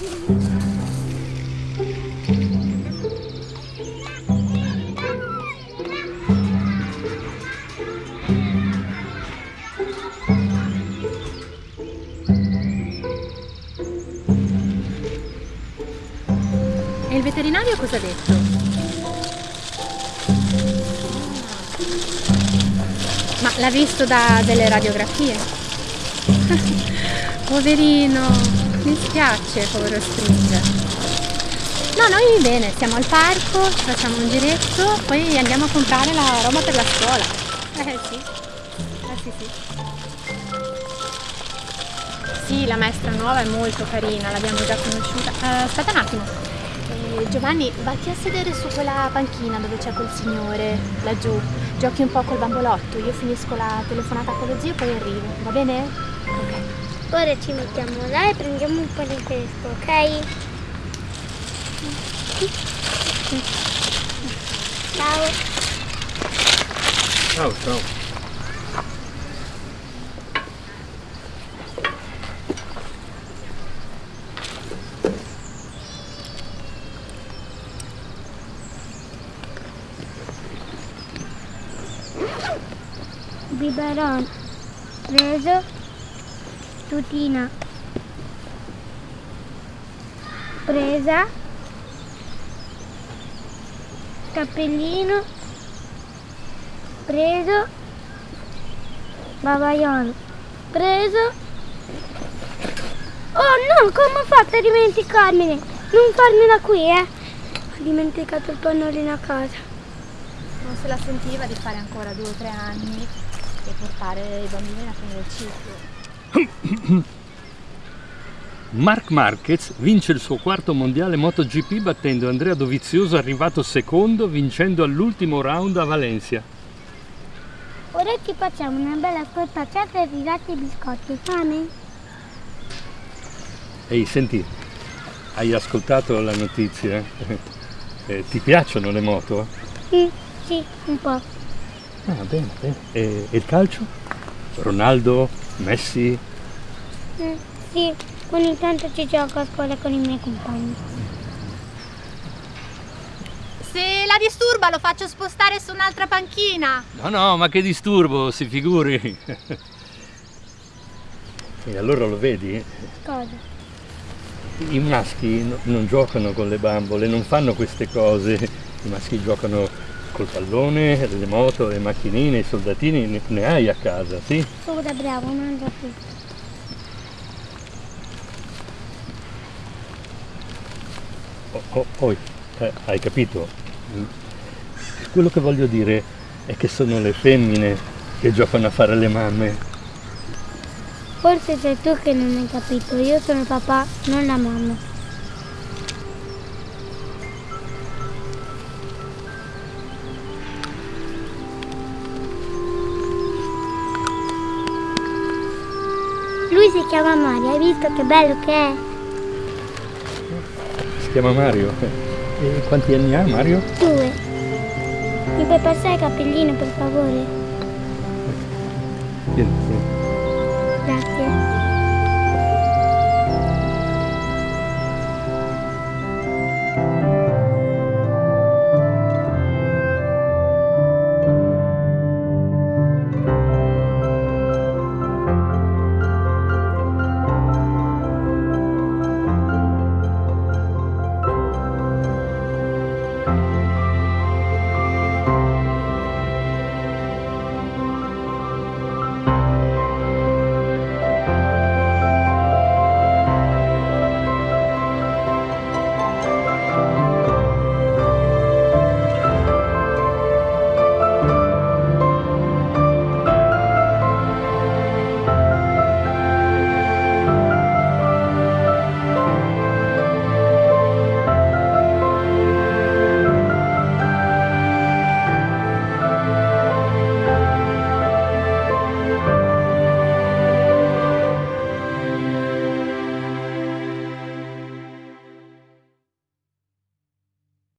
E il veterinario cosa ha detto? Ma l'ha visto da delle radiografie? Poverino! Mi spiace, povero String. No, noi bene, siamo al parco, ci facciamo un giretto, poi andiamo a comprare la roba per la scuola. Eh sì, eh sì sì. Sì, la maestra nuova è molto carina, l'abbiamo già conosciuta. Eh, aspetta un attimo. Eh, Giovanni, vatti a sedere su quella panchina dove c'è quel signore, laggiù. Giochi un po' col bambolotto, io finisco la telefonata con lo zio e poi arrivo, va bene? Ok. Ora ci mettiamo là e prendiamo un po' di fresco, ok? Ciao. Ciao, ciao. Biberon. Preso. Tutina. Presa. Cappellino. Preso. Babaiolo. Preso. Oh no, come ho fatto a dimenticarmene? Non farmela qui, eh. Ho dimenticato il pannolino a casa. Non se la sentiva di fare ancora due o tre anni e portare i bambini alla fine del ciclo. Marc Marquez vince il suo quarto mondiale MotoGP battendo Andrea Dovizioso arrivato secondo vincendo all'ultimo round a Valencia. Ora ci facciamo una bella scorpacciata e risate i biscotti. Fame? Ehi, senti, hai ascoltato la notizia? Eh, ti piacciono le moto? Mm, sì, un po'. Ah, bene, bene. E, e il calcio? Ronaldo, Messi? Mm, sì, ogni tanto ci gioco a scuola con i miei compagni. Se la disturba lo faccio spostare su un'altra panchina. No, no, ma che disturbo, si figuri. e allora lo vedi? Cosa? I maschi no- non giocano con le bambole, non fanno queste cose. I maschi giocano col pallone, le moto, le macchinine, i soldatini, ne, ne hai a casa, sì? Sono da bravo, mangia tutto. Oh, oh, poi, eh, hai capito? Quello che voglio dire è che sono le femmine che giocano a fare le mamme. Forse sei tu che non hai capito, io sono il papà, non la mamma. Lui si chiama Mario, hai visto che bello che è? Si chiama Mario. E quanti anni ha Mario? Due. Mi puoi passare il cappellino per favore? Tieni, tieni. Grazie.